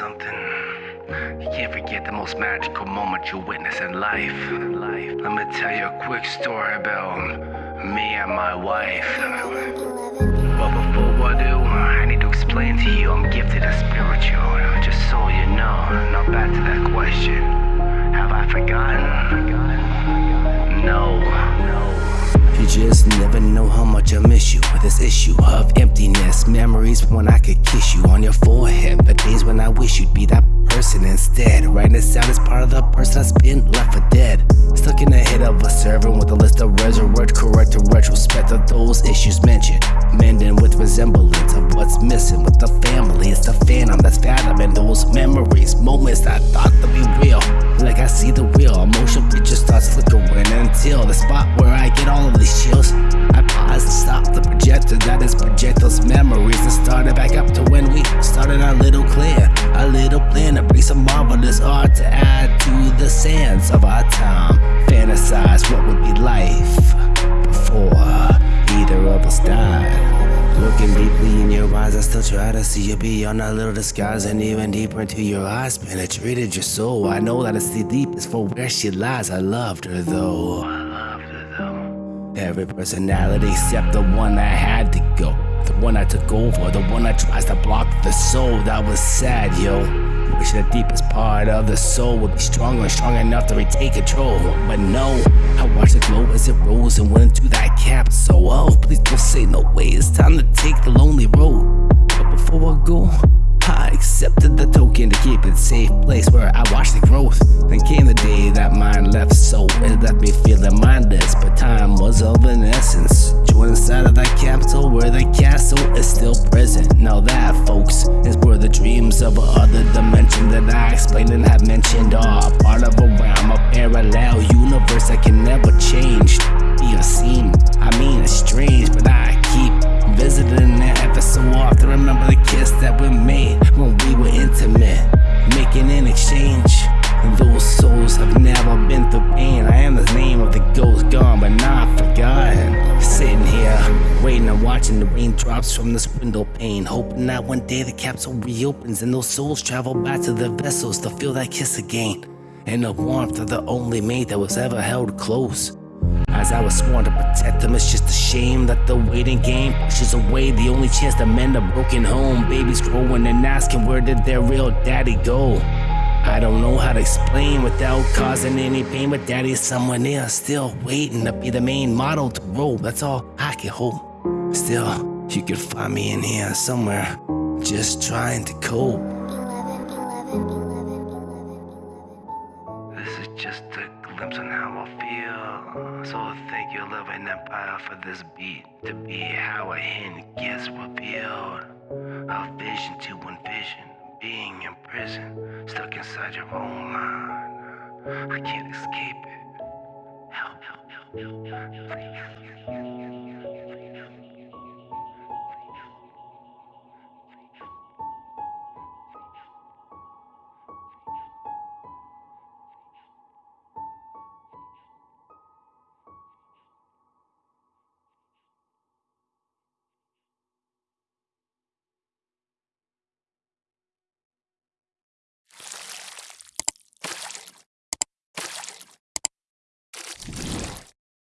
something. You can't forget the most magical moment you witness in life. Life. Let me tell you a quick story about me and my wife. But before I do, I need to explain just never know how much I miss you with this issue of emptiness. Memories when I could kiss you on your forehead. The days when I wish you'd be that person instead. Writing this out is part of the person that's been left for dead. Stuck in the head of a servant with a list of resurrect, correct, and retrospect of those issues mentioned. Mending with resemblance of what's missing with the family. It's the phantom that's fathoming those memories, moments I thought to be real. Like I see the real emotion it just starts flickering until the spot where I get all of these chills. I pause to stop the projector that is project those memories and start it back up to when we started our little clear, a little plan to bring some marvelous art to add to the sands of our time. Fantasize what would be life before either of us died. Looking deeply in your eyes, I still try to see you beyond that little disguise and even deeper into your eyes. Penetrated your soul. I know that it's the deepest for where she lies. I loved her though. I loved her though. Every personality except the one that had to go. The one I took over, the one that tries to block the soul. That was sad, yo. Wish the deepest part of the soul would be stronger and strong enough to retake control. But no, I watched it glow as it rose and went into that cap. So, oh, please don't say no way. It's time to take the lonely road. But before I go, I accepted the token to keep it safe place where I watched the growth. Then came the day that mine left, so it left me feeling mindless. But time was of an essence. Joined inside of that capital where the castle is still present. Now that, folks, is where the dreams of other dimension that I explained and have mentioned are part of a realm, a parallel universe that can never change. Or seem, I mean, it's strange, but I keep visiting it ever so often. Remember the kiss that we made when we were intimate, making an exchange. And those souls have never been through pain. I am the name of the ghost gone, but not waiting and watching the raindrops from this window pane. Hoping that one day the capsule reopens and those souls travel back to their vessels to feel that kiss again. And the warmth of the only mate that was ever held close. As I was sworn to protect them, it's just a shame that the waiting game pushes away the only chance to mend a broken home. Babies growing and asking where did their real daddy go? I don't know how to explain without causing any pain, but daddy's someone there still waiting to be the main model to roll. That's all I can hope. Still, you could find me in here somewhere, just trying to cope. This is just a glimpse on how I feel. So thank you, Love and Empire, for this beat to be how a hint gets revealed. A vision to envision, being in prison, stuck inside your own mind. I can't escape it. Help, help, help, help, help, please.